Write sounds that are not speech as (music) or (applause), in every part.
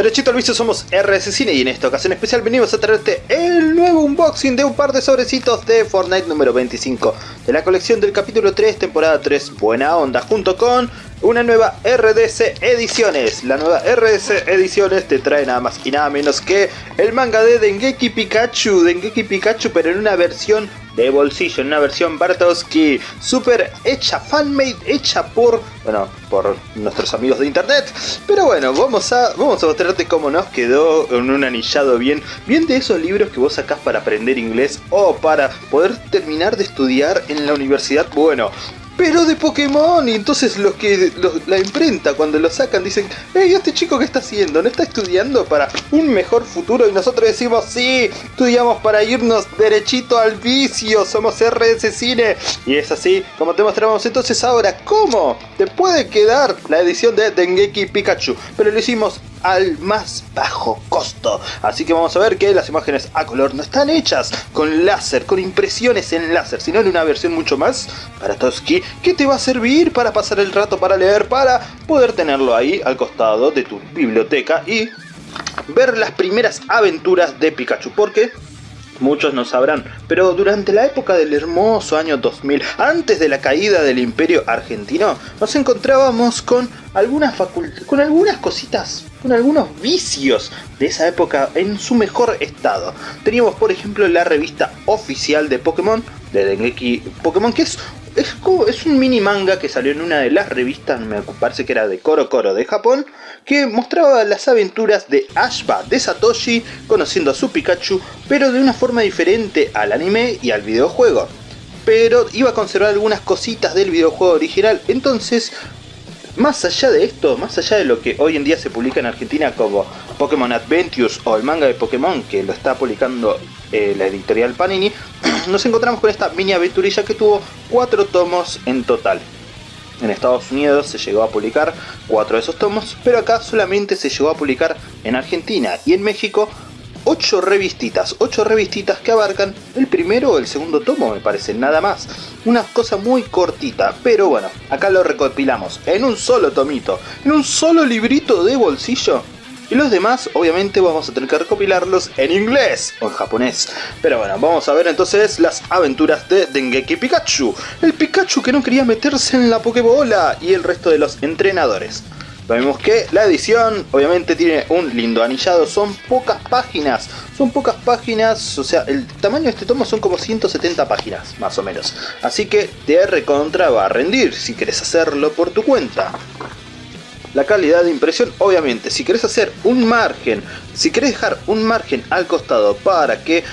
Derechito al vicio somos RS Cine y en esta ocasión especial venimos a traerte el nuevo unboxing de un par de sobrecitos de Fortnite número 25 de la colección del capítulo 3 temporada 3 Buena Onda junto con una nueva RDC Ediciones. La nueva RDC Ediciones te trae nada más y nada menos que el manga de Dengeki Pikachu, Dengeki Pikachu pero en una versión de bolsillo, en una versión Bartowski super hecha, fanmade, hecha por, bueno, por nuestros amigos de internet. Pero bueno, vamos a, vamos a mostrarte cómo nos quedó en un anillado bien, bien de esos libros que vos sacás para aprender inglés o para poder terminar de estudiar en la universidad. Bueno, pero de Pokémon. Y entonces los que la imprenta cuando lo sacan dicen, hey, este chico que está haciendo, ¿no está estudiando para un mejor futuro? Y nosotros decimos, sí, estudiamos para irnos derechito al vicio, somos RS Cine. Y es así como te mostramos entonces ahora cómo te puede quedar la edición de Dengeki Pikachu. Pero lo hicimos al más bajo costo. Así que vamos a ver que las imágenes a color no están hechas con láser, con impresiones en láser, sino en una versión mucho más para Toski que te va a servir para pasar el rato, para leer, para poder tenerlo ahí al costado de tu biblioteca y ver las primeras aventuras de Pikachu. Porque muchos no sabrán, pero durante la época del hermoso año 2000, antes de la caída del imperio argentino, nos encontrábamos con algunas con algunas cositas, con algunos vicios de esa época en su mejor estado. Teníamos por ejemplo la revista oficial de Pokémon, de Dengeki Pokémon, que es es, es, un mini manga que salió en una de las revistas, me parece que era de Koro Koro de Japón, que mostraba las aventuras de Ashba de Satoshi conociendo a su Pikachu, pero de una forma diferente al anime y al videojuego. Pero iba a conservar algunas cositas del videojuego original, entonces más allá de esto, más allá de lo que hoy en día se publica en Argentina como Pokémon Adventures o el manga de Pokémon que lo está publicando eh, la editorial Panini, (clears throat) nos encontramos con esta mini aventurilla que tuvo cuatro tomos en total. En Estados Unidos se llegó a publicar cuatro de esos tomos, pero acá solamente se llegó a publicar en Argentina y en México 8 revistitas, 8 revistitas que abarcan el primero o el segundo tomo me parece, nada más. Una cosa muy cortita, pero bueno, acá lo recopilamos en un solo tomito, en un solo librito de bolsillo y los demás, obviamente, vamos a tener que recopilarlos en inglés o en japonés. Pero bueno, vamos a ver entonces las aventuras de Dengeki Pikachu. El Pikachu que no quería meterse en la Pokébola y el resto de los entrenadores. Vemos que la edición obviamente tiene un lindo anillado, son pocas páginas, son pocas páginas, o sea, el tamaño de este tomo son como 170 páginas, más o menos. Así que te recontra va a rendir si quieres hacerlo por tu cuenta la calidad de impresión. Obviamente, si querés hacer un margen, si querés dejar un margen al costado para que,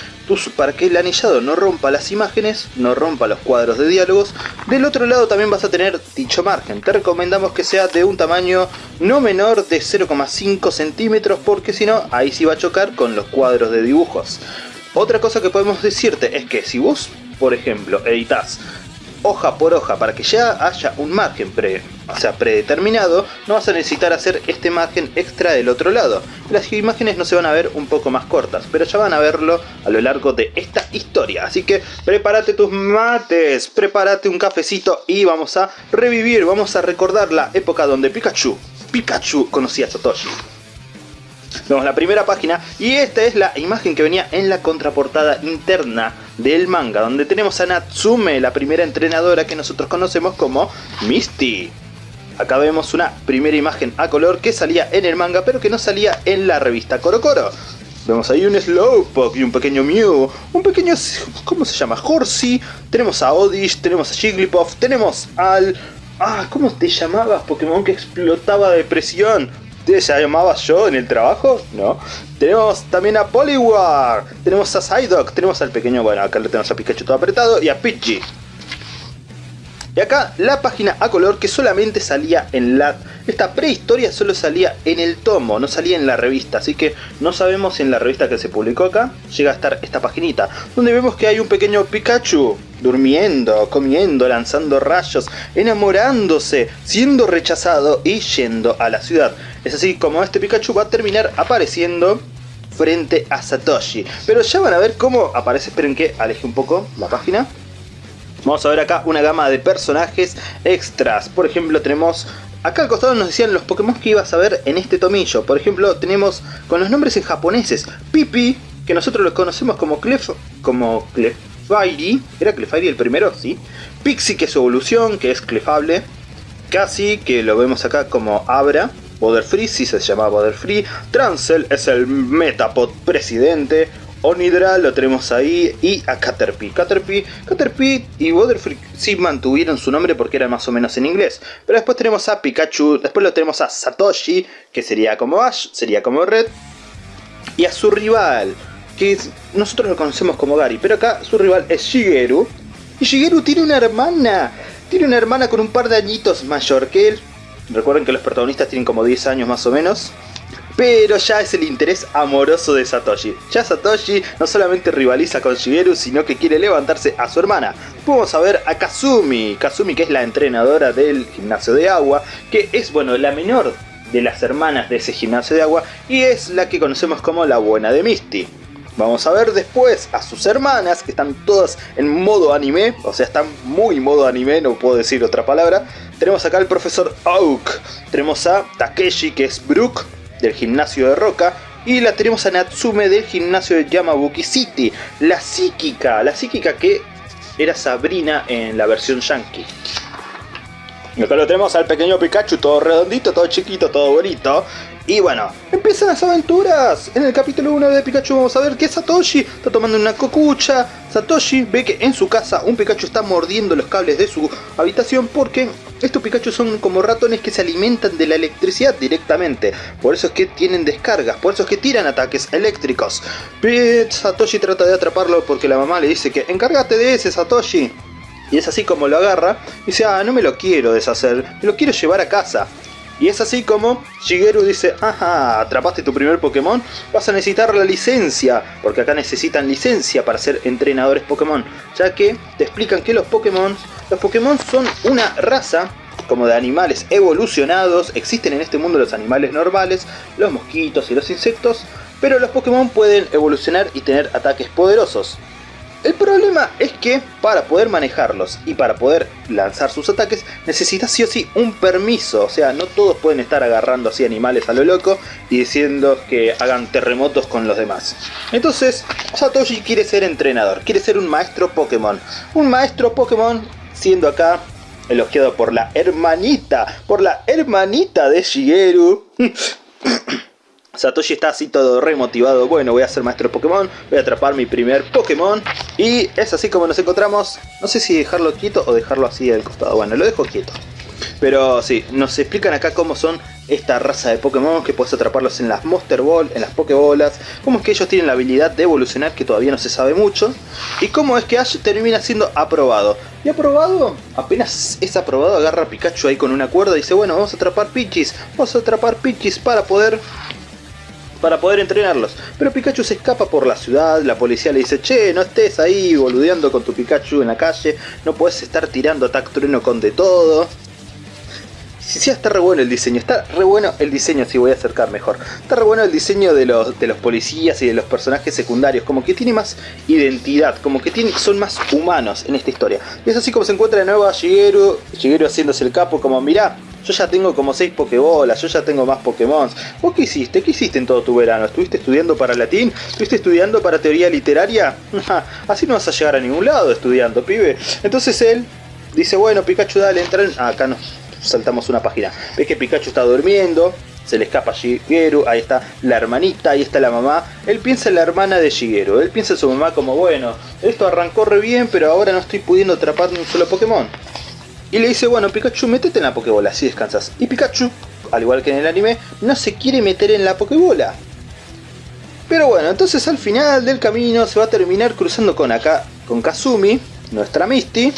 para que el anillado no rompa las imágenes, no rompa los cuadros de diálogos, del otro lado también vas a tener dicho margen. Te recomendamos que sea de un tamaño no menor de 0,5 centímetros porque si no, ahí sí va a chocar con los cuadros de dibujos. Otra cosa que podemos decirte es que si vos, por ejemplo, editas hoja por hoja para que ya haya un margen pre, o sea, predeterminado, no vas a necesitar hacer este margen extra del otro lado. Las imágenes no se van a ver un poco más cortas, pero ya van a verlo a lo largo de esta historia. Así que prepárate tus mates, prepárate un cafecito y vamos a revivir, vamos a recordar la época donde Pikachu, Pikachu conocía a Satoshi. Vemos la primera página y esta es la imagen que venía en la contraportada interna del manga, donde tenemos a Natsume, la primera entrenadora que nosotros conocemos como Misty. Acá vemos una primera imagen a color que salía en el manga, pero que no salía en la revista Coro Coro. Vemos ahí un Slowpoke y un pequeño Mew, un pequeño... ¿cómo se llama? Horsey, tenemos a Odish, tenemos a Jigglypuff, tenemos al... Ah, ¿cómo te llamabas Pokémon que explotaba de presión? ¿Te llamabas yo en el trabajo? No. Tenemos también a Poliwar, tenemos a Psyduck, tenemos al pequeño, bueno, acá le tenemos a Pikachu todo apretado y a Pidgey. Y acá la página a color que solamente salía en la... Esta prehistoria solo salía en el tomo, no salía en la revista. Así que no sabemos si en la revista que se publicó acá llega a estar esta paginita. Donde vemos que hay un pequeño Pikachu durmiendo, comiendo, lanzando rayos, enamorándose, siendo rechazado y yendo a la ciudad. Es así como este Pikachu va a terminar apareciendo frente a Satoshi. Pero ya van a ver cómo aparece, esperen que aleje un poco la página. Vamos a ver acá una gama de personajes extras. Por ejemplo tenemos acá al costado nos decían los Pokémon que ibas a ver en este tomillo. Por ejemplo, tenemos con los nombres en japoneses. Pipi, que nosotros lo conocemos como Clef... como Clefairy. ¿Era Clefairy el primero? Sí. Pixie, que es su evolución, que es Clefable. Casi, que lo vemos acá como Abra. Free, si se llama Free. Transel es el Metapod presidente. Onidra lo tenemos ahí y a Caterpie. Caterpie, Caterpie y Free sí mantuvieron su nombre porque era más o menos en inglés. Pero después tenemos a Pikachu, después lo tenemos a Satoshi, que sería como Ash, sería como Red. Y a su rival, que nosotros lo conocemos como Gary, pero acá su rival es Shigeru. Y Shigeru tiene una hermana, tiene una hermana con un par de añitos mayor que él. Recuerden que los protagonistas tienen como 10 años más o menos. Pero ya es el interés amoroso de Satoshi. Ya Satoshi no solamente rivaliza con Shigeru, sino que quiere levantarse a su hermana. Vamos a ver a Kazumi. Kazumi que es la entrenadora del gimnasio de agua, que es, bueno, la menor de las hermanas de ese gimnasio de agua y es la que conocemos como la buena de Misty. Vamos a ver después a sus hermanas, que están todas en modo anime, o sea, están muy modo anime, no puedo decir otra palabra. Tenemos acá al profesor Oak, tenemos a Takeshi, que es Brook, del gimnasio de Roca, y la tenemos a Natsume del gimnasio de Yamabuki City, la psíquica, la psíquica que era Sabrina en la versión yankee. Y acá lo tenemos al pequeño Pikachu, todo redondito, todo chiquito, todo bonito. Y bueno, empiezan las aventuras. En el capítulo 1 de Pikachu vamos a ver que Satoshi está tomando una cocucha. Satoshi ve que en su casa un Pikachu está mordiendo los cables de su habitación porque estos Pikachu son como ratones que se alimentan de la electricidad directamente. Por eso es que tienen descargas, por eso es que tiran ataques eléctricos. Pero Satoshi trata de atraparlo porque la mamá le dice que encárgate de ese Satoshi. Y es así como lo agarra y dice, ah, no me lo quiero deshacer, me lo quiero llevar a casa. Y es así como Shigeru dice, ajá, atrapaste tu primer Pokémon, vas a necesitar la licencia, porque acá necesitan licencia para ser entrenadores Pokémon, ya que te explican que los Pokémon, los Pokémon son una raza como de animales evolucionados, existen en este mundo los animales normales, los mosquitos y los insectos, pero los Pokémon pueden evolucionar y tener ataques poderosos. El problema es que para poder manejarlos y para poder lanzar sus ataques necesitas sí o sí un permiso, o sea, no todos pueden estar agarrando así animales a lo loco y diciendo que hagan terremotos con los demás. Entonces, Satoshi quiere ser entrenador, quiere ser un maestro Pokémon. Un maestro Pokémon siendo acá elogiado por la hermanita, por la hermanita de Shigeru. (laughs) Satoshi está así todo remotivado, bueno voy a ser maestro Pokémon, voy a atrapar mi primer Pokémon. Y es así como nos encontramos, no sé si dejarlo quieto o dejarlo así al costado, bueno lo dejo quieto. Pero sí, nos explican acá cómo son esta raza de Pokémon, que puedes atraparlos en las Monster Ball, en las Pokébolas, cómo es que ellos tienen la habilidad de evolucionar que todavía no se sabe mucho, y cómo es que Ash termina siendo aprobado. Y aprobado, apenas es aprobado, agarra a Pikachu ahí con una cuerda y dice, bueno, vamos a atrapar Pichis, vamos a atrapar Pichis para poder para poder entrenarlos. Pero Pikachu se escapa por la ciudad, la policía le dice, che, no estés ahí boludeando con tu Pikachu en la calle, no puedes estar tirando ataque trueno con de todo. Sí, sí, está re bueno el diseño, está re bueno el diseño, si voy a acercar mejor. Está re bueno el diseño de los, de los policías y de los personajes secundarios, como que tiene más identidad, como que tiene, son más humanos en esta historia. Y es así como se encuentra de nuevo a Shigeru, Shigeru haciéndose el capo, como mirá, yo ya tengo como 6 Pokébolas, yo ya tengo más Pokémon. ¿Vos qué hiciste? ¿Qué hiciste en todo tu verano? ¿Estuviste estudiando para latín? ¿Estuviste estudiando para teoría literaria? (laughs) Así no vas a llegar a ningún lado estudiando, pibe. Entonces él dice, bueno, Pikachu, dale, entra Ah, acá nos saltamos una página. Ves que Pikachu está durmiendo, se le escapa a Shigeru, ahí está la hermanita, ahí está la mamá. Él piensa en la hermana de Shigeru, él piensa en su mamá como, bueno, esto arrancó re bien, pero ahora no estoy pudiendo atrapar ni un solo Pokémon. Y le dice, bueno Pikachu, métete en la Pokébola, así descansas. Y Pikachu, al igual que en el anime, no se quiere meter en la Pokébola. Pero bueno, entonces al final del camino se va a terminar cruzando con acá, con Kazumi, nuestra Misty.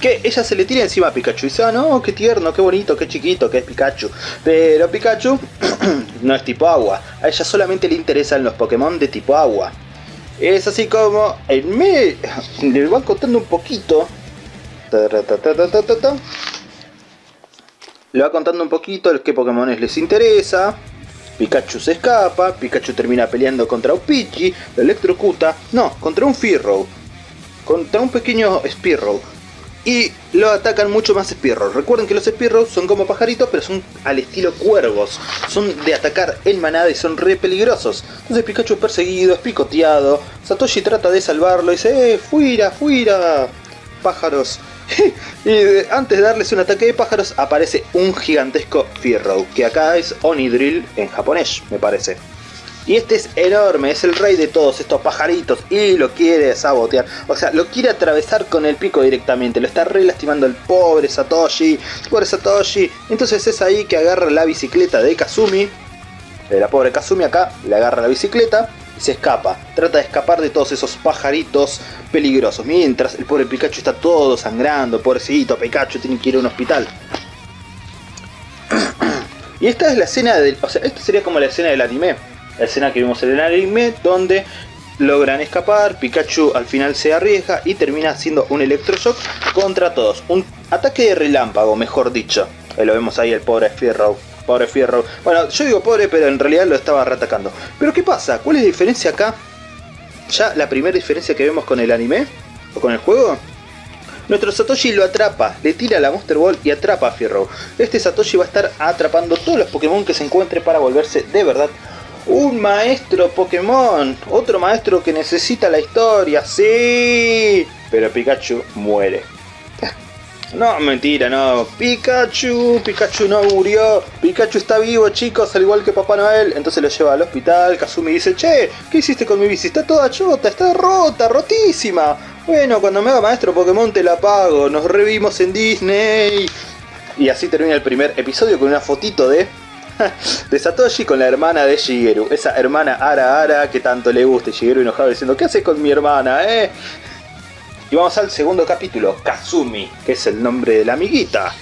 Que ella se le tira encima a Pikachu y dice, ah no, qué tierno, qué bonito, qué chiquito que es Pikachu. Pero Pikachu (clears throat) no es tipo agua, a ella solamente le interesan los Pokémon de tipo agua. Es así como en me le van contando un poquito le va contando un poquito el qué Pokémon les interesa. Pikachu se escapa, Pikachu termina peleando contra un Pidgey, lo electrocuta, no, contra un Fearow, contra un pequeño Spearow. Y lo atacan mucho más Spearow. Recuerden que los Spearow son como pajaritos, pero son al estilo cuervos. Son de atacar en manada y son re peligrosos. Entonces Pikachu es perseguido, es picoteado. Satoshi trata de salvarlo y dice, ¡eh, fuera, fuera! Pájaros. (laughs) y antes de darles un ataque de pájaros aparece un gigantesco Fearow, que acá es Onidrill en japonés, me parece. Y este es enorme, es el rey de todos estos pajaritos y lo quiere sabotear. O sea, lo quiere atravesar con el pico directamente. Lo está re lastimando el pobre Satoshi. Pobre Satoshi. Entonces es ahí que agarra la bicicleta de Kazumi. La pobre Kazumi acá, le agarra la bicicleta y se escapa. Trata de escapar de todos esos pajaritos peligrosos. Mientras el pobre Pikachu está todo sangrando. Pobrecito Pikachu tiene que ir a un hospital. (clears throat) y esta es la escena del... O sea, esta sería como la escena del anime la escena que vimos en el anime donde logran escapar, Pikachu al final se arriesga y termina haciendo un electroshock contra todos. Un ataque de relámpago, mejor dicho. Ahí lo vemos ahí el pobre Fierro. Pobre Fierro. Bueno, yo digo pobre, pero en realidad lo estaba reatacando. Pero ¿qué pasa? ¿Cuál es la diferencia acá? Ya la primera diferencia que vemos con el anime, o con el juego, nuestro Satoshi lo atrapa, le tira la Monster Ball y atrapa a Fierro. Este Satoshi va a estar atrapando todos los Pokémon que se encuentre para volverse de verdad un maestro Pokémon, otro maestro que necesita la historia, sí, pero Pikachu muere. (laughs) No, mentira, no. Pikachu, Pikachu no murió. Pikachu está vivo, chicos, al igual que Papá Noel. Entonces lo lleva al hospital. Kazumi dice, che, ¿qué hiciste con mi bici? Está toda chota, está rota, rotísima. Bueno, cuando me haga maestro Pokémon te la pago. Nos revimos en Disney. Y así termina el primer episodio con una fotito de (laughs) de Satoshi con la hermana de Shigeru. Esa hermana Ara Ara que tanto le gusta. Shigeru enojado diciendo, ¿qué haces con mi hermana, eh? Y vamos al segundo capítulo, Kazumi, que es el nombre de la amiguita.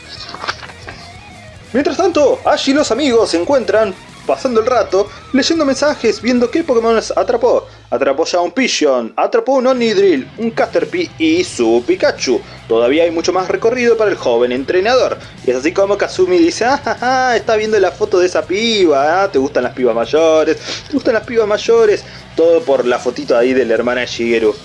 Mientras tanto, Ash y los amigos se encuentran pasando el rato, leyendo mensajes, viendo qué Pokémon atrapó. Atrapó ya un Pigeon, atrapó un Onidrill, un Caterpie y su Pikachu. Todavía hay mucho más recorrido para el joven entrenador. Y es así como Kazumi dice, ah, está viendo la foto de esa piba, ah, ¿te gustan las pibas mayores? ¿Te gustan las pibas mayores? Todo por la fotito ahí de la hermana de Shigeru.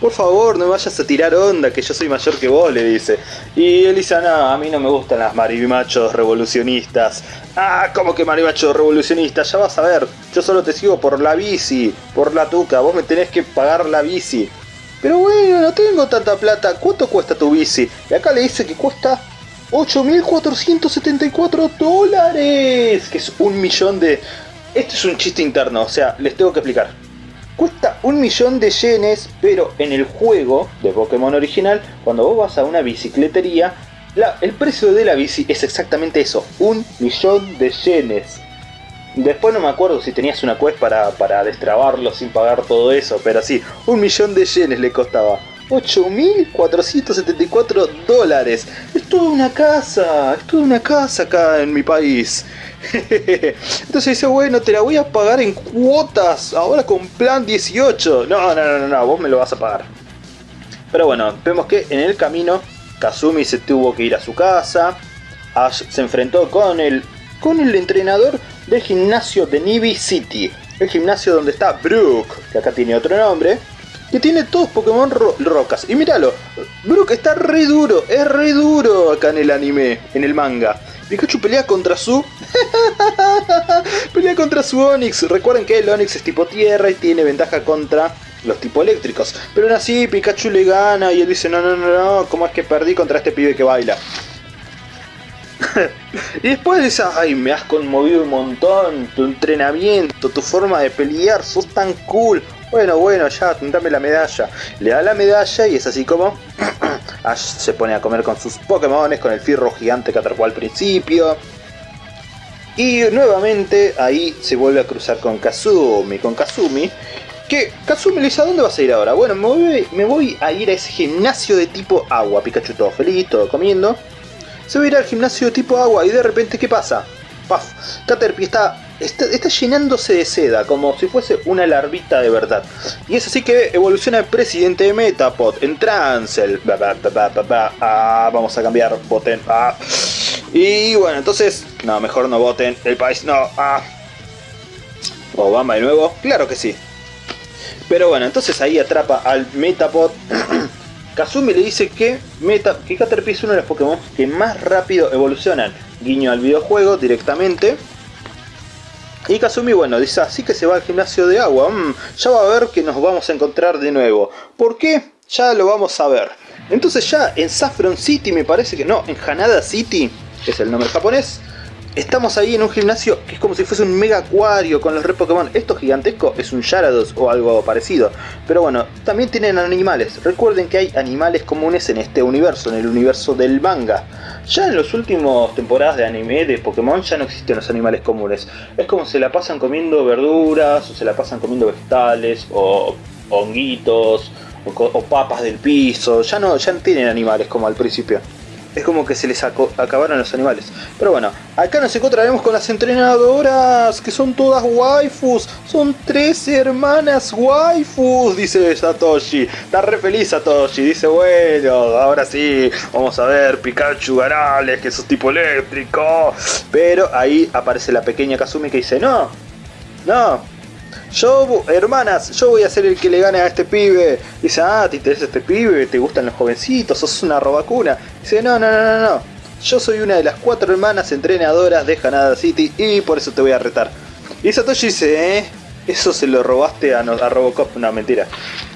Por favor, no vayas a tirar onda, que yo soy mayor que vos, le dice. Y él dice, no, a mí no me gustan las marimachos revolucionistas. Ah, ¿cómo que marimachos revolucionistas? Ya vas a ver, yo solo te sigo por la bici, por la tuca, vos me tenés que pagar la bici. Pero bueno, no tengo tanta plata, ¿cuánto cuesta tu bici? Y acá le dice que cuesta 8.474 dólares, que es un millón de esto es un chiste interno, o sea, les tengo que explicar. Cuesta un millón de yenes, pero en el juego de Pokémon original, cuando vos vas a una bicicletería, el precio de la bici es exactamente eso, un millón de yenes. Después no me acuerdo si tenías una quest para, para destrabarlo sin pagar todo eso, pero sí, un millón de yenes le costaba. 8.474 dólares. Es toda una casa, es toda una casa acá en mi país. (laughs) Entonces dice, bueno, te la voy a pagar en cuotas, ahora con plan 18. No, no, no, no, vos me lo vas a pagar. Pero bueno, vemos que en el camino Kazumi se tuvo que ir a su casa. Ash se enfrentó con el, con el entrenador del gimnasio de Nibi City. El gimnasio donde está Brook, que acá tiene otro nombre. Que tiene todos Pokémon rocas. Y míralo, Brook está re duro, es re duro acá en el anime, en el manga. Pikachu pelea contra su... (laughs) pelea contra su Onix. Recuerden que el Onix es tipo tierra y tiene ventaja contra los tipo eléctricos. Pero aún así Pikachu le gana y él dice, no, no, no, no, ¿cómo es que perdí contra este pibe que baila? (laughs) y después dice, ay, me has conmovido un montón, tu entrenamiento, tu forma de pelear, sos tan cool. Bueno, bueno, ya, dame la medalla. Le da la medalla y es así como... (clears throat) Ash se pone a comer con sus Pokémon, con el fierro gigante que atrapó al principio. Y nuevamente ahí se vuelve a cruzar con Kazumi, con Kazumi. Que Kazumi le dice, ¿a dónde vas a ir ahora? Bueno, me voy, me voy a ir a ese gimnasio de tipo agua. Pikachu todo feliz, todo comiendo. Se va a ir al gimnasio de tipo agua y de repente, ¿qué pasa? ¡Paf! Caterpie está Está, llenándose de seda, como si fuese una larvita de verdad. Y es así que evoluciona el presidente de Metapod en Transel. Ah, vamos a cambiar, voten. Ah. Y bueno, entonces, no, mejor no voten. El país no. Ah. Obama de nuevo, claro que sí. Pero bueno, entonces ahí atrapa al Metapod. (clears throat) Kazumi le dice que, Meta, que Caterpie es uno de los Pokémon que más rápido evolucionan. Guiño al videojuego directamente. Y Kazumi, bueno, dice así que se va al gimnasio de agua. Mm, ya va a ver que nos vamos a encontrar de nuevo. ¿Por qué? Ya lo vamos a ver. Entonces ya en Saffron City me parece que... No, en Hanada City, que es el nombre japonés. Estamos ahí en un gimnasio que es como si fuese un mega acuario con los re Pokémon. Esto gigantesco es un Yarados o algo parecido. Pero bueno, también tienen animales. Recuerden que hay animales comunes en este universo, en el universo del manga. Ya en las últimas temporadas de anime de Pokémon ya no existen los animales comunes. Es como se la pasan comiendo verduras, o se la pasan comiendo vegetales, o honguitos, o, papas del piso. Ya no, ya no tienen animales como al principio es como que se les acabaron los animales. Pero bueno, acá nos encontraremos con las entrenadoras, que son todas waifus. Son tres hermanas waifus, dice Satoshi. Está re feliz Satoshi, dice, bueno, ahora sí, vamos a ver Pikachu Garales, que es tipo eléctrico. Pero ahí aparece la pequeña Kazumi que dice, no, no, yo, hermanas, yo voy a ser el que le gane a este pibe. Dice, ah, ¿te interesa este pibe? ¿Te gustan los jovencitos? ¿Sos una robacuna? Dice, no, no, no, no, no. Yo soy una de las cuatro hermanas entrenadoras de Hanada City y por eso te voy a retar. Y Satoshi dice, ¿eh? Eso se lo robaste a, a Robocop. No, mentira.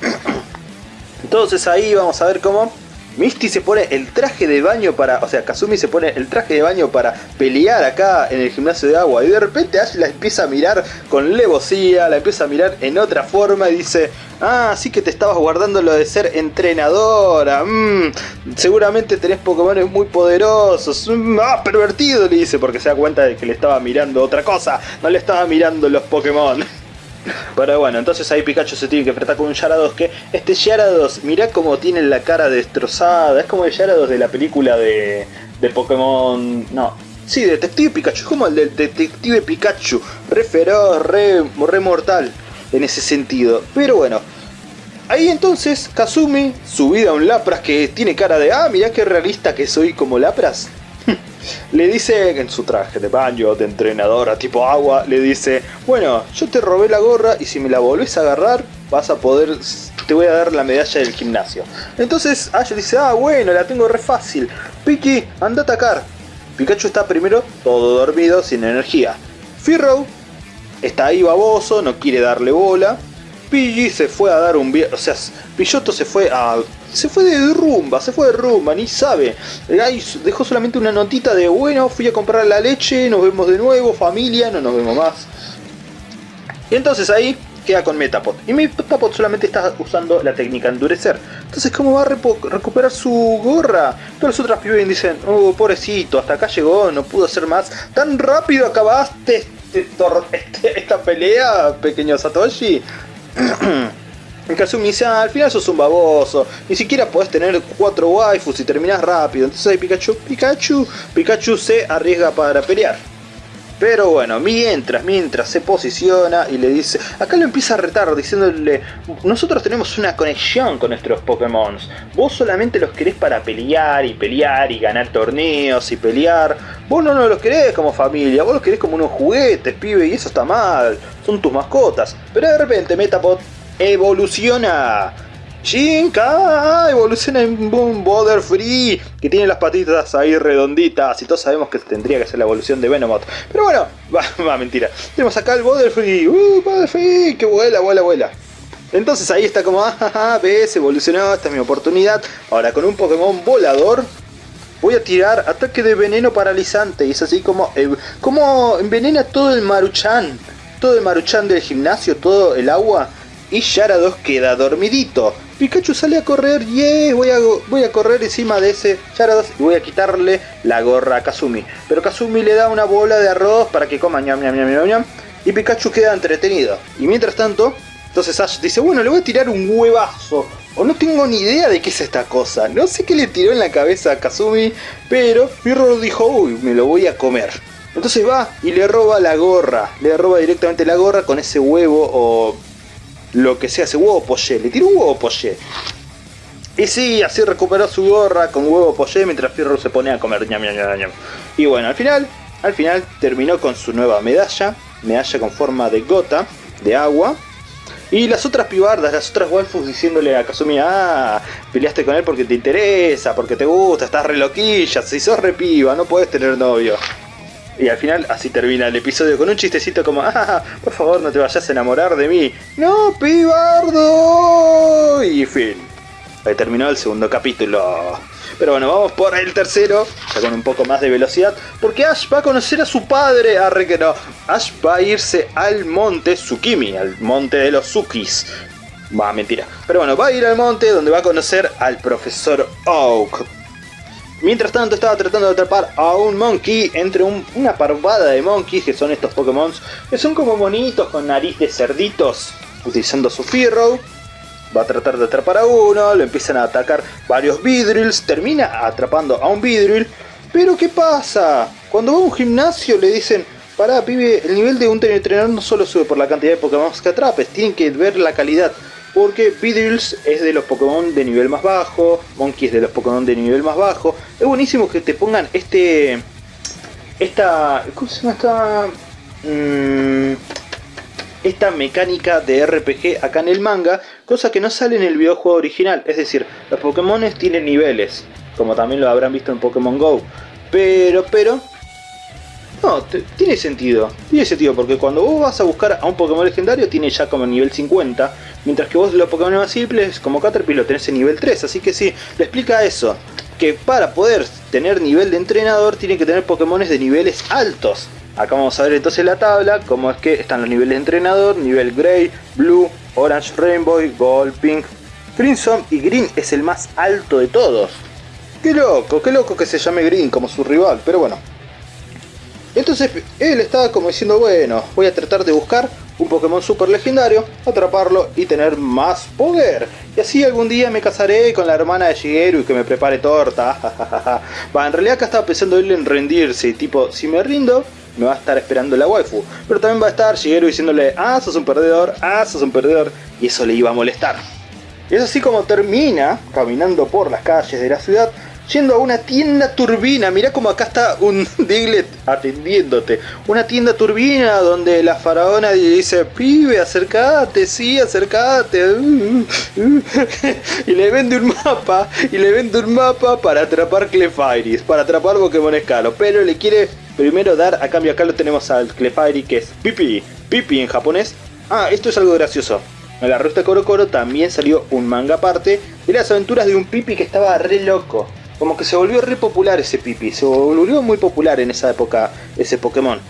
(coughs) Entonces ahí vamos a ver cómo Misty se pone el traje de baño para, o sea, Kazumi se pone el traje de baño para pelear acá en el gimnasio de agua. Y de repente Ash la empieza a mirar con levosía, la empieza a mirar en otra forma y dice, ah, sí que te estabas guardando lo de ser entrenadora, mmm, seguramente tenés Pokémon muy poderosos, mm, ah, pervertido le dice porque se da cuenta de que le estaba mirando otra cosa, no le estaba mirando los Pokémon. (laughs) Pero bueno, entonces ahí Pikachu se tiene que enfrentar con un Yarados que este Yarados, mirá cómo tiene la cara destrozada, es como el Yarados de la película de, de Pokémon... No, sí, Detective Pikachu, es como el del Detective Pikachu, re feroz, re, re mortal en ese sentido. Pero bueno, Ahí entonces Kazumi, subida a un Lapras que tiene cara de, ah, mirá qué realista que soy como Lapras. (laughs) le dice en su traje de baño, de entrenadora tipo agua, le dice, bueno, yo te robé la gorra y si me la volvés a agarrar, vas a poder, te voy a dar la medalla del gimnasio. Entonces Ash dice, ah, bueno, la tengo re fácil. Piki, anda a atacar. Pikachu está primero todo dormido, sin energía. Firrow está ahí baboso, no quiere darle bola. Pidgey se fue a dar un o sea, Pilloto se fue a se fue de rumba, se fue de rumba, ni sabe. Ahí dejó solamente una notita de, bueno, fui a comprar la leche, nos vemos de nuevo, familia, no nos vemos más. Y entonces ahí queda con Metapod. Y Metapod solamente está usando la técnica endurecer. Entonces, ¿cómo va a recuperar su gorra? Todas las otras pibes dicen, oh, pobrecito, hasta acá llegó, no pudo hacer más. ¿Tan rápido acabaste este este, esta pelea, pequeño Satoshi? (clears throat) Kazumi dice, ah, al final sos un baboso, ni siquiera podés tener cuatro waifus y terminás rápido. Entonces ahí Pikachu, Pikachu, Pikachu se arriesga para pelear. Pero bueno, mientras, mientras se posiciona y le dice, acá lo empieza a retar diciéndole, nosotros tenemos una conexión con nuestros Pokémon, vos solamente los querés para pelear y pelear y ganar torneos y pelear, vos no, no los querés como familia, vos los querés como unos juguetes, pibe, y eso está mal, son tus mascotas. Pero de repente Metapod evoluciona. Shinka evoluciona en un Border Free que tiene las patitas ahí redonditas y todos sabemos que tendría que ser la evolución de Venomoth. Pero bueno, (laughs) va, mentira. Tenemos acá el Border Free, uh, Free, que vuela, vuela, vuela. Entonces ahí está como, ah, ves, evolucionó, esta es mi oportunidad. Ahora con un Pokémon volador voy a tirar ataque de veneno paralizante. Y es así como, eh, como envenena todo el Maruchan. Todo el Maruchan del gimnasio, todo el agua y Yarados queda dormidito. Pikachu sale a correr, y voy a, voy a correr encima de ese Yarados y voy a quitarle la gorra a Kazumi. Pero Kazumi le da una bola de arroz para que coma ñam ñam ñam ñam ñam y Pikachu queda entretenido. Y mientras tanto, entonces Ash dice, bueno, le voy a tirar un huevazo. O no tengo ni idea de qué es esta cosa. No sé qué le tiró en la cabeza a Kazumi, pero Mirror dijo, uy, me lo voy a comer. Entonces va y le roba la gorra. Le roba directamente la gorra con ese huevo o lo que sea, ese huevo poché, le tiró un huevo poché. Y sí, así recuperó su gorra con huevo poché mientras Fierro se pone a comer ñam, ñam, ñam, Y bueno, al final, al final terminó con su nueva medalla, medalla con forma de gota de agua. Y las otras pibardas, las otras waifus diciéndole a Kazumi, ah, peleaste con él porque te interesa, porque te gusta, estás re loquilla, si sos re piba, no puedes tener novio. Y al final así termina el episodio con un chistecito como, ah, por favor no te vayas a enamorar de mí. No, pibardo. Y fin. Ahí terminó el segundo capítulo. Pero bueno, vamos por el tercero, ya con un poco más de velocidad, porque Ash va a conocer a su padre. Arre que no. Ash va a irse al monte Tsukimi, al monte de los Tsukis. Va, mentira. Pero bueno, va a ir al monte donde va a conocer al profesor Oak. Mientras tanto estaba tratando de atrapar a un monkey entre una parvada de monkeys que son estos Pokémon que son como monitos con nariz de cerditos utilizando su Fearow. Va a tratar de atrapar a uno, lo empiezan a atacar varios Vidrills, termina atrapando a un Vidrill. Pero ¿qué pasa? Cuando va a un gimnasio le dicen, pará pibe, el nivel de un entrenador no solo sube por la cantidad de Pokémon que atrapes, tienen que ver la calidad. Porque Vidrills es de los Pokémon de nivel más bajo, Monkey es de los Pokémon de nivel más bajo. Es buenísimo que te pongan este... Esta... ¿Cómo se llama esta...? Mm, esta mecánica de RPG acá en el manga, cosa que no sale en el videojuego original. Es decir, los Pokémon tienen niveles, como también lo habrán visto en Pokémon GO. Pero, pero... No, tiene sentido. Tiene sentido porque cuando vos vas a buscar a un Pokémon legendario tiene ya como nivel 50. Mientras que vos los Pokémon más simples como Caterpie lo tenés en nivel 3. Así que sí, le explica eso. Que para poder tener nivel de entrenador tiene que tener Pokémon de niveles altos. Acá vamos a ver entonces la tabla, cómo es que están los niveles de entrenador, nivel Grey, Blue, Orange Rainbow, Gold, Pink, Crimson y Green es el más alto de todos. Qué loco, qué loco que se llame Green como su rival, pero bueno. Entonces él estaba como diciendo, bueno, voy a tratar de buscar un Pokémon super legendario, atraparlo y tener más poder. Y así algún día me casaré con la hermana de Shigeru y que me prepare torta. (laughs) Va, en realidad acá estaba pensando él en rendirse, tipo, si me rindo, me va a estar esperando la waifu. Pero también va a estar Shigeru diciéndole, ah, sos un perdedor, ah, sos un perdedor. Y eso le iba a molestar. Y es así como termina caminando por las calles de la ciudad, yendo a una tienda turbina. Mirá como acá está un (laughs) Diglett atendiéndote. Una tienda turbina donde la faraona dice, pibe, acercate, sí, acercate. (laughs) y le vende un mapa, y le vende un mapa para atrapar Clefairies, para atrapar Pokémon escalo. Pero le quiere primero dar, a cambio acá lo tenemos al Clefairy que es Pipi, Pipi en japonés. Ah, esto es algo gracioso. En la revista Coro Coro también salió un manga aparte de las aventuras de un Pipi que estaba re loco. Como que se volvió re popular ese Pipi, se volvió muy popular en esa época ese Pokémon.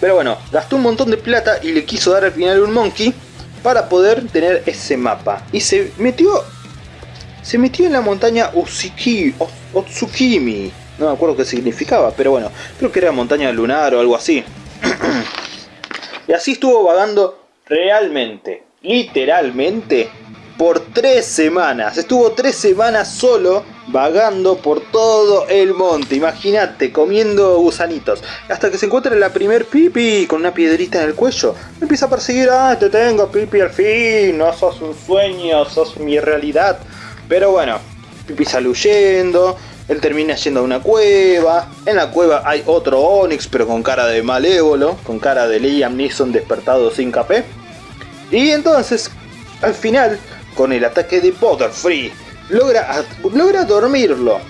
Pero bueno, gastó un montón de plata y le quiso dar al final un Monkey para poder tener ese mapa. Y se metió se metió en la montaña Utsukimi, Otsukimi, no me acuerdo qué significaba, pero bueno, creo que era montaña lunar o algo así. (clears throat) y así estuvo vagando realmente, literalmente, por tres semanas. Estuvo tres semanas solo vagando por todo el monte. Imagínate, comiendo gusanitos. Hasta que se encuentra la primer pipi con una piedrita en el cuello. Empieza a perseguir. Ah, te tengo pipi al fin. No sos un sueño, sos mi realidad. Pero bueno, pipi sale huyendo. Él termina yendo a una cueva. En la cueva hay otro Onix, pero con cara de malévolo. Con cara de Liam Neeson despertado sin capé. Y entonces, al final, con el ataque de Butterfree, logra, logra dormirlo.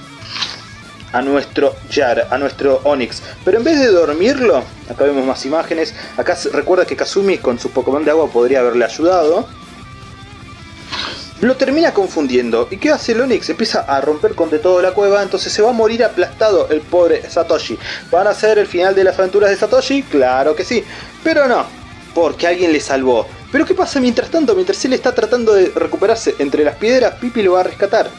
A nuestro Jar, a nuestro Onix. Pero en vez de dormirlo, acá vemos más imágenes. Acá recuerda que Kazumi con su Pokémon de agua podría haberle ayudado lo termina confundiendo. ¿Y qué hace el Onix? Empieza a romper con de todo la cueva, entonces se va a morir aplastado el pobre Satoshi. ¿Van a ser el final de las aventuras de Satoshi? Claro que sí, pero no, porque alguien le salvó. Pero ¿qué pasa mientras tanto? Mientras él está tratando de recuperarse entre las piedras, Pipi lo va a rescatar.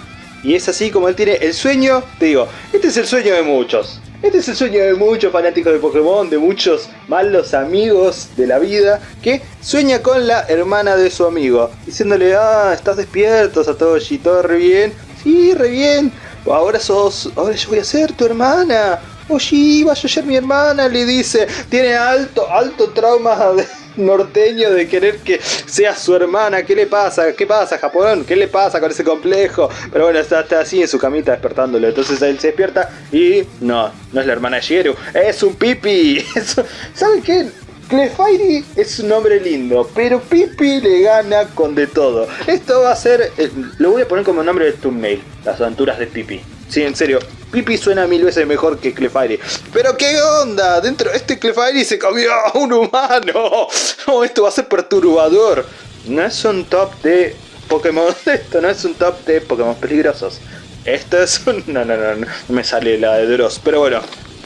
Y es así como él tiene el sueño, te digo, este es el sueño de muchos. Este es el sueño de muchos fanáticos de Pokémon, de muchos malos amigos de la vida, que sueña con la hermana de su amigo, diciéndole, ah, estás despierto Satoshi, todo re bien, sí, re bien, ahora sos, ahora yo voy a ser tu hermana, oye, vas a ser mi hermana, le dice, tiene alto, alto trauma de norteño de querer que sea su hermana. ¿Qué le pasa? ¿Qué pasa, Japón? ¿Qué le pasa con ese complejo? Pero bueno, está, así en su camita despertándolo. Entonces él se despierta y no, no es la hermana de Shigeru, es un pipi. (laughs) ¿Saben qué? Clefairy es un nombre lindo, pero Pipi le gana con de todo. Esto va a ser, eh, lo voy a poner como nombre de thumbnail, las aventuras de Pipi. Sí, en serio, Pipi suena mil veces mejor que Clefairy. Pero qué onda, dentro de este Clefairy se comió a un humano. (laughs) Oh, esto va a ser perturbador. No es un top de Pokémon, (laughs) esto no es un top de Pokémon peligrosos. Esto es un... (laughs) No, no, no, no me sale la de Dross. Pero bueno,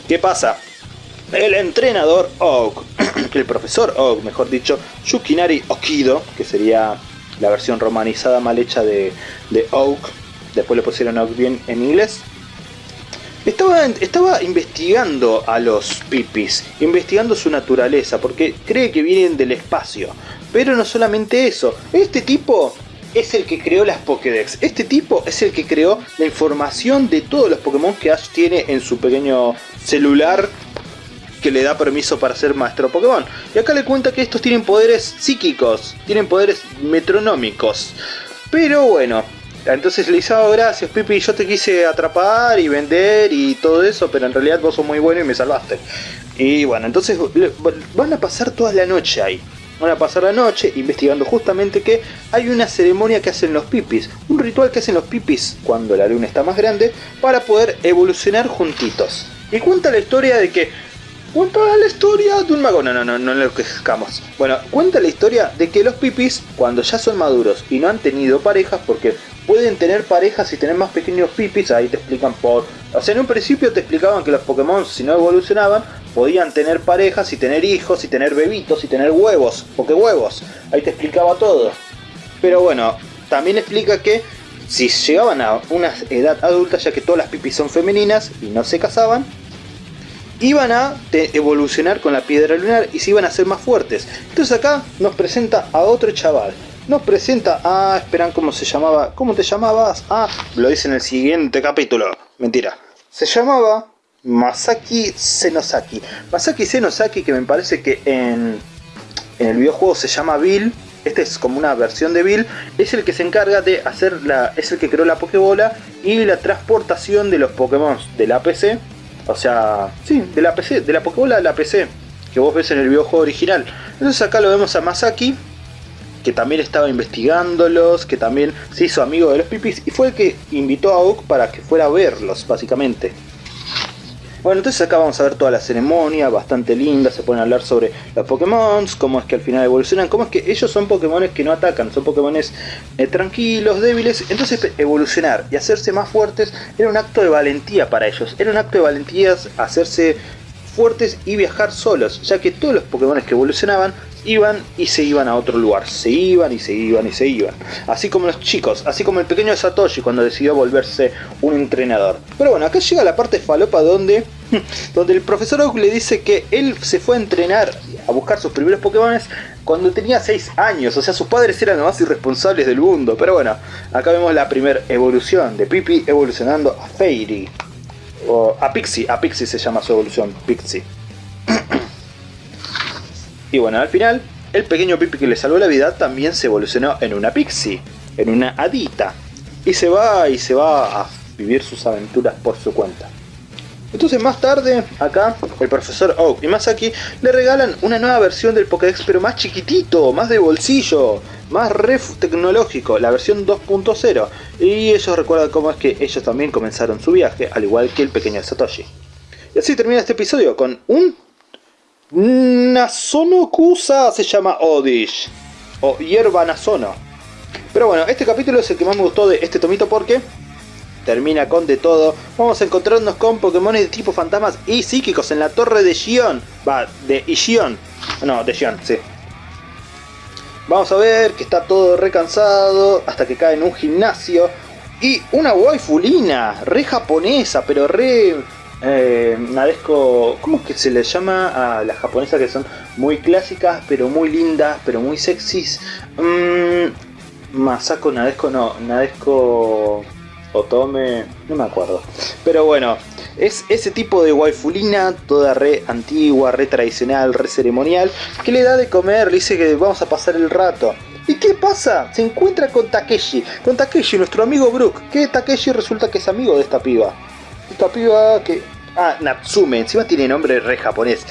¿qué pasa? El entrenador Oak, (clears throat) el profesor Oak, mejor dicho, Yukinari Okido, que sería la versión romanizada mal hecha de, de Oak, después le pusieron bien en inglés, estaba, estaba, investigando a los pipis, investigando su naturaleza, porque cree que vienen del espacio. Pero no solamente eso, este tipo es el que creó las Pokédex. Este tipo es el que creó la información de todos los Pokémon que Ash tiene en su pequeño celular que le da permiso para ser maestro Pokémon. Y acá le cuenta que estos tienen poderes psíquicos, tienen poderes metronómicos. Pero bueno, entonces le dice, oh, gracias Pipi, yo te quise atrapar y vender y todo eso, pero en realidad vos sos muy bueno y me salvaste. Y bueno, entonces van a pasar toda la noche ahí. Van a pasar la noche investigando justamente que hay una ceremonia que hacen los pipis, un ritual que hacen los pipis cuando la luna está más grande para poder evolucionar juntitos. Y cuenta la historia de que Cuenta la historia de un mago. No, no, no, no lo quejamos. Bueno, cuenta la historia de que los pipis, cuando ya son maduros y no han tenido parejas, porque pueden tener parejas y tener más pequeños pipis, ahí te explican por... O sea, en un principio te explicaban que los Pokémon, si no evolucionaban, podían tener parejas y tener hijos y tener bebitos y tener huevos, porque huevos, ahí te explicaba todo. Pero bueno, también explica que si llegaban a una edad adulta, ya que todas las pipis son femeninas y no se casaban, iban a evolucionar con la piedra lunar y se iban a ser más fuertes. Entonces acá nos presenta a otro chaval. Nos presenta a... Esperan, ¿cómo se llamaba? ¿Cómo te llamabas? Ah, lo dice en el siguiente capítulo. Mentira. Se llamaba Masaki Senosaki. Masaki Senosaki, que me parece que en, en el videojuego se llama Bill. Este es como una versión de Bill. Es el que se encarga de hacer la... Es el que creó la Pokébola y la transportación de los Pokémon de la PC o sea, sí, de la PC, de la Pokébola de la PC, que vos ves en el videojuego original. Entonces acá lo vemos a Masaki, que también estaba investigándolos, que también se hizo amigo de los pipis y fue el que invitó a Oak para que fuera a verlos, básicamente. Bueno, entonces acá vamos a ver toda la ceremonia, bastante linda, se pueden hablar sobre los Pokémon, cómo es que al final evolucionan, cómo es que ellos son Pokémon que no atacan, son Pokémon eh, tranquilos, débiles, entonces evolucionar y hacerse más fuertes era un acto de valentía para ellos, era un acto de valentía hacerse fuertes y viajar solos, ya que todos los Pokémon que evolucionaban iban y se iban a otro lugar, se iban y se iban y se iban. Así como los chicos, así como el pequeño Satoshi cuando decidió volverse un entrenador. Pero bueno, acá llega la parte falopa donde, (laughs) donde el profesor Oak le dice que él se fue a entrenar, a buscar sus primeros Pokémon cuando tenía 6 años, o sea sus padres eran los más irresponsables del mundo. Pero bueno, acá vemos la primera evolución de Pipi evolucionando a Fairy. O a Pixie, a Pixie se llama su evolución, Pixie. (clears throat) Y bueno, al final, el pequeño Pipi que le salvó la vida también se evolucionó en una pixie, en una hadita. Y se va y se va a vivir sus aventuras por su cuenta. Entonces más tarde, acá, el profesor Oak y Masaki le regalan una nueva versión del Pokédex, pero más chiquitito, más de bolsillo, más ref tecnológico, la versión 2.0. Y ellos recuerdan cómo es que ellos también comenzaron su viaje, al igual que el pequeño Satoshi. Y así termina este episodio con un Nasono Kusa se llama Odish. O Hierba Nasono. Pero bueno, este capítulo es el que más me gustó de este tomito porque termina con de todo. Vamos a encontrarnos con Pokémon de tipo fantasmas y psíquicos en la torre de Gion. Va, de Ishion. No, de Gion, sí. Vamos a ver que está todo recansado hasta que cae en un gimnasio. Y una waifulina, re japonesa, pero re eh, Nadesco, ¿cómo es que se le llama a las japonesas que son muy clásicas, pero muy lindas, pero muy sexys? Mm, Masako Nadesco, no, Nadesco Otome, no me acuerdo. Pero bueno, es ese tipo de waifulina, toda re antigua, re tradicional, re ceremonial, que le da de comer, le dice que vamos a pasar el rato. ¿Y qué pasa? Se encuentra con Takeshi, con Takeshi, nuestro amigo Brook, que Takeshi resulta que es amigo de esta piba. Esta piba que Ah, Natsume, encima tiene nombre re japonés.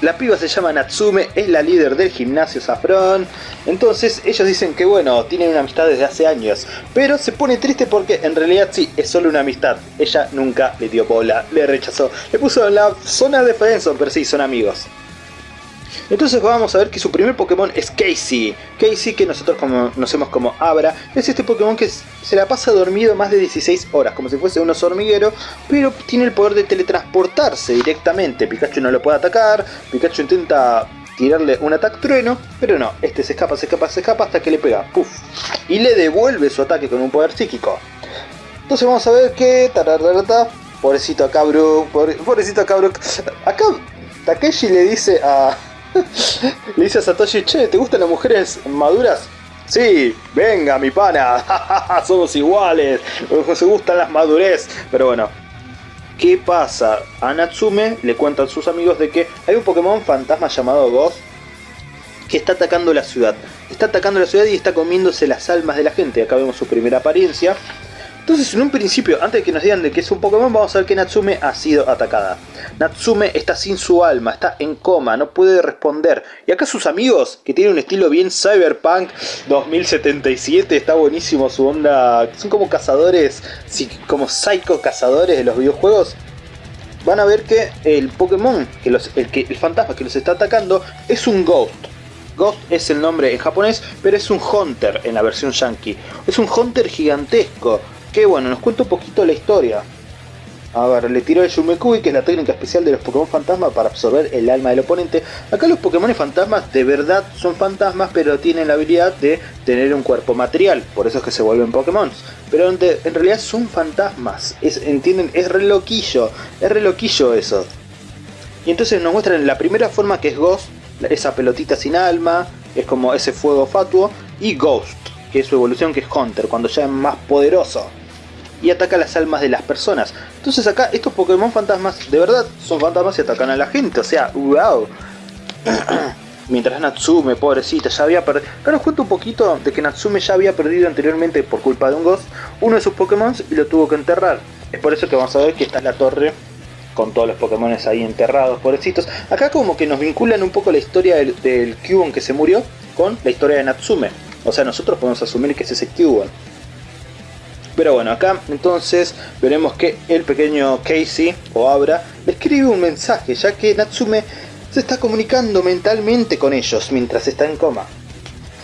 la piba se llama Natsume, es la líder del gimnasio Safron. Entonces ellos dicen que bueno, tienen una amistad desde hace años. Pero se pone triste porque en realidad sí, es solo una amistad. Ella nunca le dio bola, le rechazó. Le puso en la zona de defensa, pero sí, son amigos. Entonces vamos a ver que su primer Pokémon es Casey. Casey que nosotros conocemos como Abra. Es este Pokémon que se la pasa dormido más de 16 horas, como si fuese un oso hormiguero. Pero tiene el poder de teletransportarse directamente. Pikachu no lo puede atacar. Pikachu intenta tirarle un ataque trueno, pero no, este se escapa, se escapa, se escapa hasta que le pega, puff, y le devuelve su ataque con un poder psíquico. Entonces vamos a ver que, pobrecito acá pobrecito acá acá Takeshi le dice a, Le (laughs) dice a Satoshi, che, ¿te gustan las mujeres maduras? Sí, venga mi pana, (laughs) somos iguales, nos gustan las madurez. Pero bueno, ¿qué pasa? A Natsume le cuentan sus amigos de que hay un Pokémon fantasma llamado Ghost que está atacando la ciudad. Está atacando la ciudad y está comiéndose las almas de la gente. Acá vemos su primera apariencia. Entonces en un principio, antes de que nos digan de que es un Pokémon, vamos a ver que Natsume ha sido atacada. Natsume está sin su alma, está en coma, no puede responder. Y acá sus amigos, que tienen un estilo bien cyberpunk 2077, está buenísimo su onda. Son como cazadores, como psycho cazadores de los videojuegos. Van a ver que el Pokémon, el, que, el fantasma que los está atacando, es un Ghost. Ghost es el nombre en japonés, pero es un Hunter en la versión yankee. Es un Hunter gigantesco que bueno, nos cuenta un poquito la historia. A ver, le tiró el Yumekui, que es la técnica especial de los Pokémon fantasmas para absorber el alma del oponente. Acá los Pokémon fantasmas de verdad son fantasmas, pero tienen la habilidad de tener un cuerpo material, por eso es que se vuelven Pokémon. Pero en, realidad son fantasmas, ¿entienden? Es re loquillo, es re loquillo eso. Y entonces nos muestran la primera forma que es Ghost, esa pelotita sin alma, es como ese fuego fatuo, y Ghost, que es su evolución que es Hunter, cuando ya es más poderoso y ataca las almas de las personas. Entonces acá estos Pokémon fantasmas de verdad son fantasmas y atacan a la gente, o sea, wow. (clears throat) Mientras Natsume, pobrecita, ya había perdido... Acá nos cuento un poquito de que Natsume ya había perdido anteriormente por culpa de un Ghost uno de sus Pokémon y lo tuvo que enterrar. Es por eso que vamos a ver que está en la torre con todos los Pokémon ahí enterrados, pobrecitos. Acá como que nos vinculan un poco la historia del, del que se murió con la historia de Natsume. O sea, nosotros podemos asumir que es ese Cubone. Pero bueno, acá entonces veremos que el pequeño Casey o Abra le escribe un mensaje, ya que Natsume se está comunicando mentalmente con ellos mientras está en coma.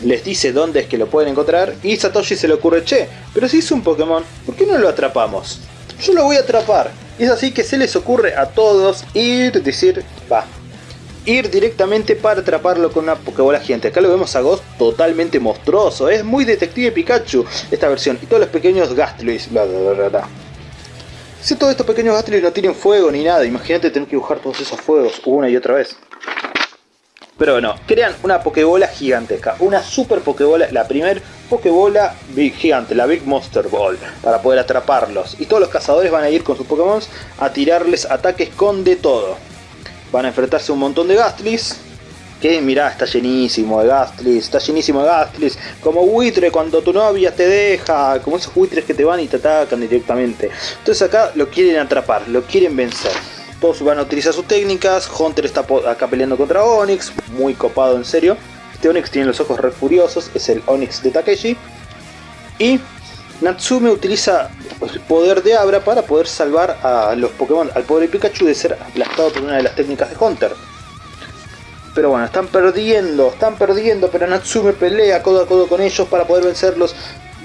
Les dice dónde es que lo pueden encontrar y Satoshi se le ocurre, che, pero si es un Pokémon, ¿por qué no lo atrapamos? Yo lo voy a atrapar. Y es así que se les ocurre a todos ir, decir, va, ir directamente para atraparlo con una Pokébola gigante. Acá lo vemos a Ghost totalmente monstruoso. Es muy Detective Pikachu esta versión. Y todos los pequeños Gastly's. Bla, bla, Si todos estos pequeños Gastly's no tienen fuego ni nada, imagínate tener que dibujar todos esos fuegos una y otra vez. Pero bueno, crean una Pokébola gigantesca, una super Pokébola, la primer Pokébola big, gigante, la Big Monster Ball, para poder atraparlos. Y todos los cazadores van a ir con sus Pokémon a tirarles ataques con de todo van a enfrentarse a un montón de Gastlis. Que mirá, está llenísimo de Gastlis, está llenísimo de Gastlis. Como buitre cuando tu novia te deja, como esos buitres que te van y te atacan directamente. Entonces acá lo quieren atrapar, lo quieren vencer. Todos van a utilizar sus técnicas. Hunter está acá peleando contra Onix, muy copado en serio. Este Onix tiene los ojos re furiosos, es el Onix de Takeshi. Y Natsume utiliza el poder de Abra para poder salvar a los Pokémon, al pobre Pikachu de ser aplastado por una de las técnicas de Hunter. Pero bueno, están perdiendo, están perdiendo, pero Natsume pelea codo a codo con ellos para poder vencerlos.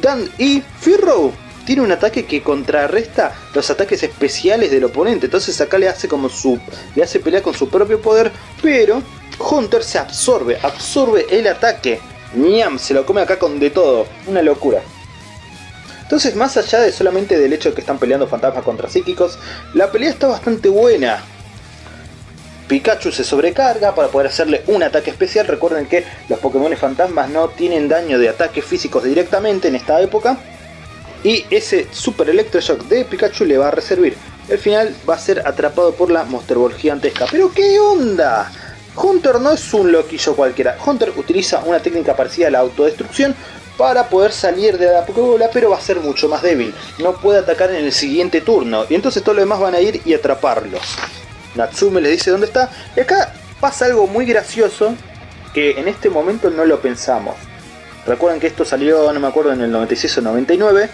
Dan y Firro tiene un ataque que contrarresta los ataques especiales del oponente. Entonces acá le hace como su. le hace pelear con su propio poder. Pero Hunter se absorbe, absorbe el ataque. Niam, se lo come acá con de todo. Una locura. Entonces, más allá de solamente del hecho de que están peleando fantasmas contra psíquicos, la pelea está bastante buena. Pikachu se sobrecarga para poder hacerle un ataque especial. Recuerden que los Pokémon fantasmas no tienen daño de ataques físicos directamente en esta época. Y ese Super Electroshock de Pikachu le va a reservir. El final va a ser atrapado por la Monster Ball gigantesca. ¿Pero qué onda? Hunter no es un loquillo cualquiera. Hunter utiliza una técnica parecida a la autodestrucción para poder salir de la Pokébola, pero va a ser mucho más débil. No puede atacar en el siguiente turno. Y entonces todos los demás van a ir y atraparlos. Natsume les dice dónde está. Y acá pasa algo muy gracioso que en este momento no lo pensamos. Recuerden que esto salió, no me acuerdo, en el 96 o 99.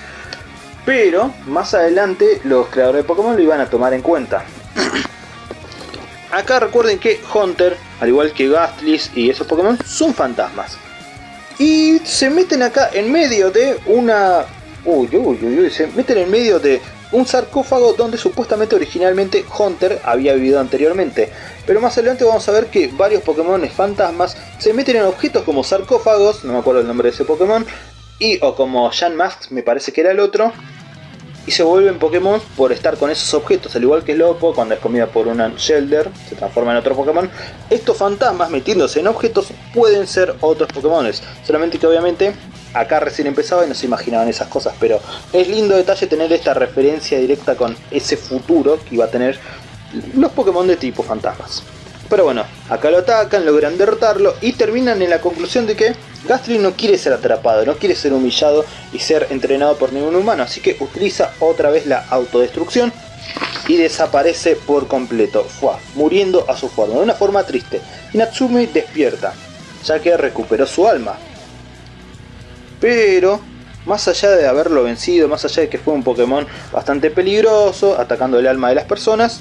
Pero más adelante los creadores de Pokémon lo iban a tomar en cuenta. Acá recuerden que Hunter, al igual que Gastlis y esos Pokémon, son fantasmas. Y se meten acá en medio de una... Uy, uy, uy, uy, se meten en medio de un sarcófago donde supuestamente originalmente Hunter había vivido anteriormente. Pero más adelante vamos a ver que varios Pokémon fantasmas se meten en objetos como sarcófagos, no me acuerdo el nombre de ese Pokémon, y o como Jan Mask me parece que era el otro, y se vuelven Pokémon por estar con esos objetos, al igual que Lopo cuando es comida por un Shelder, se transforma en otro Pokémon. Estos fantasmas metiéndose en objetos pueden ser otros Pokémon, solamente que obviamente acá recién empezaba y no se imaginaban esas cosas, pero es lindo detalle tener esta referencia directa con ese futuro que iba a tener los Pokémon de tipo fantasmas. Pero bueno, acá lo atacan, logran derrotarlo y terminan en la conclusión de que Gastly no quiere ser atrapado, no quiere ser humillado y ser entrenado por ningún humano, así que utiliza otra vez la autodestrucción y desaparece por completo, Fua, muriendo a su forma, de una forma triste. Y Natsumi despierta, ya que recuperó su alma. Pero, más allá de haberlo vencido, más allá de que fue un Pokémon bastante peligroso, atacando el alma de las personas,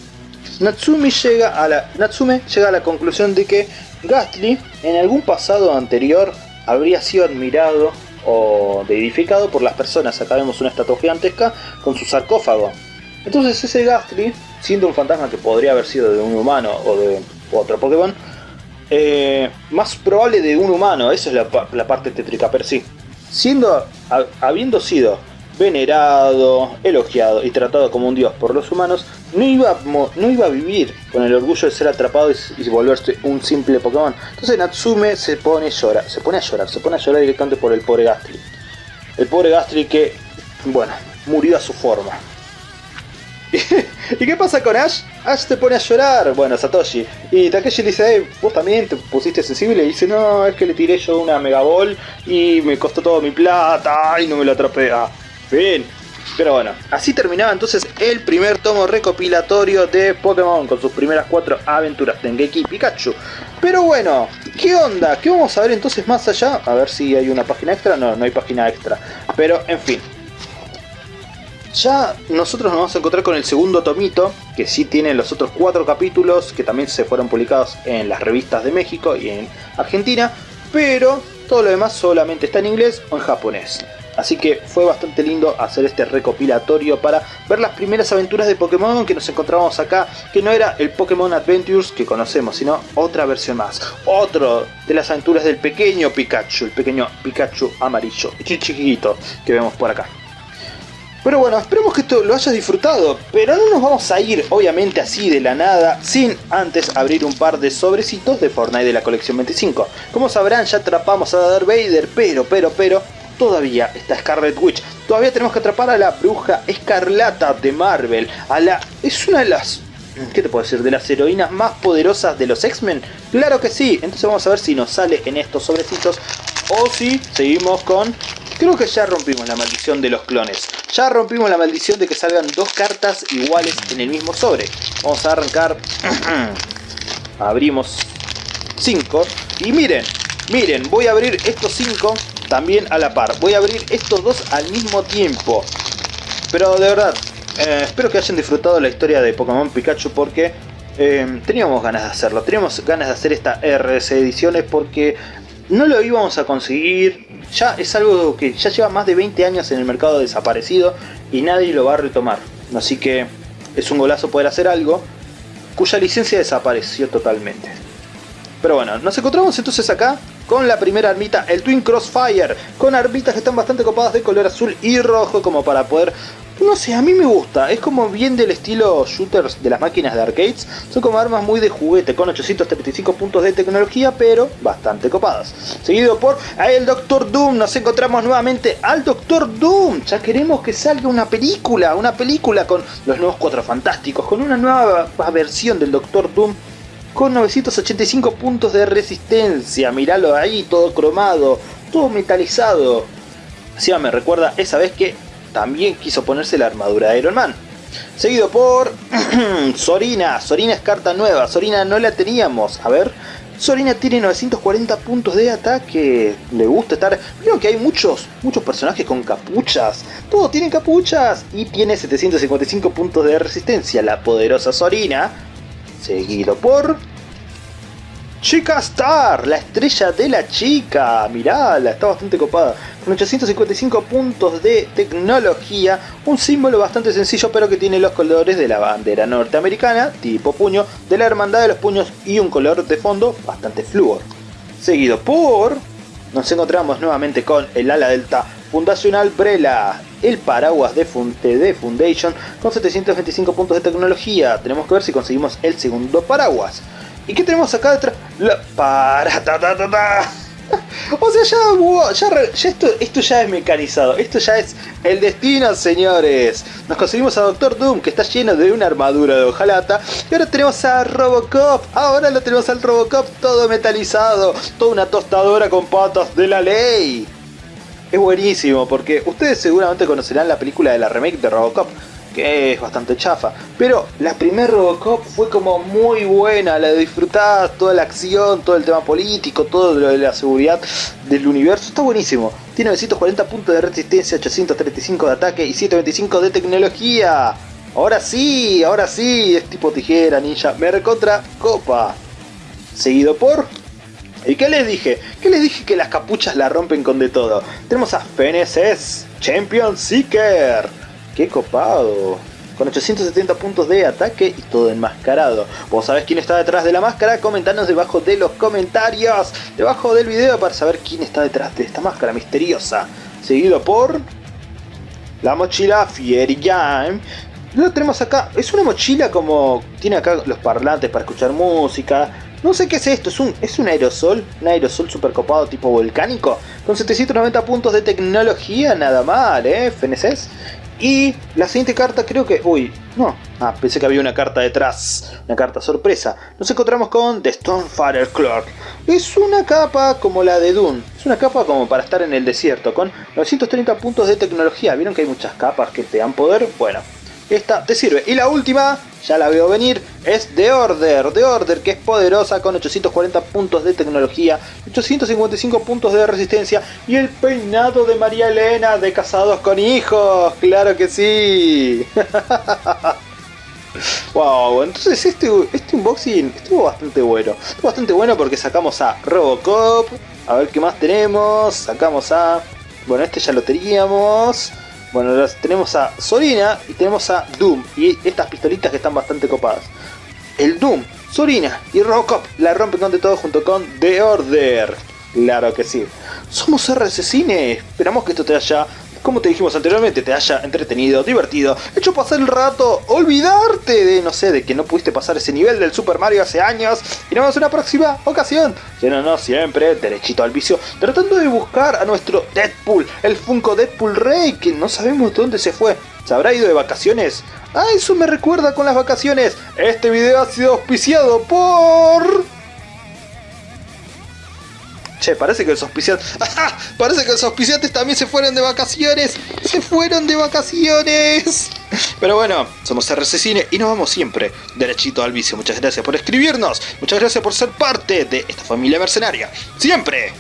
Natsumi llega a la, Natsume llega a la conclusión de que Gastly en algún pasado anterior habría sido admirado o deidificado por las personas. Acá vemos una estatua gigantesca con su sarcófago. Entonces ese Gastly, siendo un fantasma que podría haber sido de un humano o de otro Pokémon, eh, más probable de un humano, esa es la, la parte tétrica per sí. Siendo, habiendo sido venerado, elogiado y tratado como un dios por los humanos, no iba, no iba a vivir con el orgullo de ser atrapado y, volverse un simple Pokémon. Entonces Natsume se pone a llorar, se pone a llorar, se pone a llorar directamente por el pobre Gastly. El pobre Gastly que, bueno, murió a su forma. (laughs) ¿Y qué pasa con Ash? Ash te pone a llorar, bueno, Satoshi. Y Takeshi dice, eh, vos también te pusiste sensible. Y dice, no, es que le tiré yo una Mega Ball y me costó todo mi plata y no me lo atrapé. Ah, Bien. Pero bueno, así terminaba entonces el primer tomo recopilatorio de Pokémon con sus primeras cuatro aventuras, Dengeki y Pikachu. Pero bueno, ¿qué onda? ¿Qué vamos a ver entonces más allá? A ver si hay una página extra. No, no hay página extra. Pero en fin. Ya nosotros nos vamos a encontrar con el segundo tomito, que sí tiene los otros cuatro capítulos, que también se fueron publicados en las revistas de México y en Argentina, pero todo lo demás solamente está en inglés o en japonés. Así que fue bastante lindo hacer este recopilatorio para ver las primeras aventuras de Pokémon que nos encontrábamos acá, que no era el Pokémon Adventures que conocemos, sino otra versión más. Otro de las aventuras del pequeño Pikachu, el pequeño Pikachu amarillo, chiquito que vemos por acá. Pero bueno, esperemos que esto lo hayas disfrutado, pero no nos vamos a ir obviamente así de la nada sin antes abrir un par de sobrecitos de Fortnite de la colección 25. Como sabrán ya atrapamos a Darth Vader, pero, pero, pero, todavía está Scarlet Witch. Todavía tenemos que atrapar a la bruja escarlata de Marvel. A la... Es una de las... ¿Qué te puedo decir? ¿De las heroínas más poderosas de los X-Men? Claro que sí. Entonces vamos a ver si nos sale en estos sobrecitos. O si seguimos con... Creo que ya rompimos la maldición de los clones. Ya rompimos la maldición de que salgan dos cartas iguales en el mismo sobre. Vamos a arrancar... (clears throat) Abrimos 5. Y miren, miren, voy a abrir estos 5 también a la par. Voy a abrir estos dos al mismo tiempo. Pero de verdad, eh, espero que hayan disfrutado la historia de Pokémon Pikachu porque eh, teníamos ganas de hacerlo. Teníamos ganas de hacer esta RS ediciones porque no lo íbamos a conseguir. Ya es algo que ya lleva más de 20 años en el mercado desaparecido y nadie lo va a retomar. Así que es un golazo poder hacer algo cuya licencia desapareció totalmente. Pero bueno, nos encontramos entonces acá con la primera armita, el Twin Crossfire, con armitas que están bastante copadas de color azul y rojo como para poder... No sé, a mí me gusta, es como bien del estilo shooters de las máquinas de arcades, son como armas muy de juguete, con 835 puntos de tecnología, pero bastante copadas. Seguido por el Doctor Doom, nos encontramos nuevamente al Doctor Doom, ya queremos que salga una película, una película con los nuevos Cuatro Fantásticos, con una nueva versión del Doctor Doom con 985 puntos de resistencia. Míralo ahí, todo cromado, todo metalizado. Encima me recuerda esa vez que también quiso ponerse la armadura de Iron Man. Seguido por (clears throat) Sorina. Sorina es carta nueva. Sorina no la teníamos. A ver. Sorina tiene 940 puntos de ataque. Le gusta estar. Vieron que hay muchos, muchos personajes con capuchas. Todos tienen capuchas. Y tiene 755 puntos de resistencia. La poderosa Sorina. Seguido por Chica Star, la estrella de la chica. Mirala, está bastante copada. Con 855 puntos de tecnología. Un símbolo bastante sencillo, pero que tiene los colores de la bandera norteamericana, tipo puño, de la hermandad de los puños y un color de fondo bastante flúor. Seguido por. Nos encontramos nuevamente con el ala delta Fundacional Brela, el paraguas de, de Foundation con 725 puntos de tecnología. Tenemos que ver si conseguimos el segundo paraguas. ¿Y qué tenemos acá detrás? La para ta ta ta ta. (laughs) O sea, ya, ya, esto, esto ya es mecanizado, esto ya es el destino, señores. Nos conseguimos a Doctor Doom, que está lleno de una armadura de hojalata. Y ahora tenemos a Robocop, ahora lo tenemos al Robocop todo metalizado, toda una tostadora con patas de la ley. Es buenísimo, porque ustedes seguramente conocerán la película de la remake de Robocop, que es bastante chafa. Pero la primer Robocop fue como muy buena, la disfrutás, toda la acción, todo el tema político, todo lo de la seguridad del universo, está buenísimo. Tiene 940 puntos de resistencia, 835 de ataque y 125 de tecnología. Ahora sí, ahora sí, es tipo tijera, ninja, me recontra copa. Seguido por... ¿Y qué les dije? ¿Qué les dije que las capuchas la rompen con de todo? Tenemos a FNSS, Champion Seeker, ¡Qué copado! Con 870 puntos de ataque y todo enmascarado. ¿Vos sabés quién está detrás de la máscara? Comentanos debajo de los comentarios, debajo del video para saber quién está detrás de esta máscara misteriosa. Seguido por... La mochila Fiery Game. Lo tenemos acá. Es una mochila como... Tiene acá los parlantes para escuchar música. No sé qué es esto, es un, es un aerosol, un aerosol super copado tipo volcánico, con 790 puntos de tecnología, nada mal, ¿eh? FNCs. Y la siguiente carta creo que... Uy, no. Ah, pensé que había una carta detrás. Una carta sorpresa. Nos encontramos con The Stonefire Clock. Es una capa como la de Dune. Es una capa como para estar en el desierto. Con 930 puntos de tecnología. ¿Vieron que hay muchas capas que te dan poder? Bueno, esta te sirve. Y la última, ya la veo venir, es The Order. The Order que es poderosa con 840 puntos de tecnología, 855 puntos de resistencia y el peinado de María Elena de Casados con Hijos. ¡Claro que sí! (laughs) Wow, entonces este, este unboxing estuvo bastante bueno. Estuvo bastante bueno porque sacamos a Robocop. A ver qué más tenemos. Sacamos a... Bueno, este ya lo teníamos. Bueno, tenemos a Sorina y tenemos a Doom. Y estas pistolitas que están bastante copadas. El Doom, Sorina y Robocop la rompen con de todo junto con The Order. Claro que sí. Somos RC Cine. Esperamos que esto te haya como te dijimos anteriormente, te haya entretenido, divertido, hecho pasar el rato, olvidarte de, no sé, de que no pudiste pasar ese nivel del Super Mario hace años, y nos vemos en una próxima ocasión, no siempre derechito al vicio, tratando de buscar a nuestro Deadpool, el Funko Deadpool Rey, que no sabemos dónde se fue, ¿se habrá ido de vacaciones? Ah, eso me recuerda con las vacaciones, este video ha sido auspiciado por... Che, parece que los auspiciantes... (laughs) Parece que los auspiciantes también se fueron de vacaciones. Se fueron de vacaciones. Pero bueno, somos RC Cine y nos vamos siempre derechito al vicio. Muchas gracias por escribirnos. Muchas gracias por ser parte de esta familia mercenaria. Siempre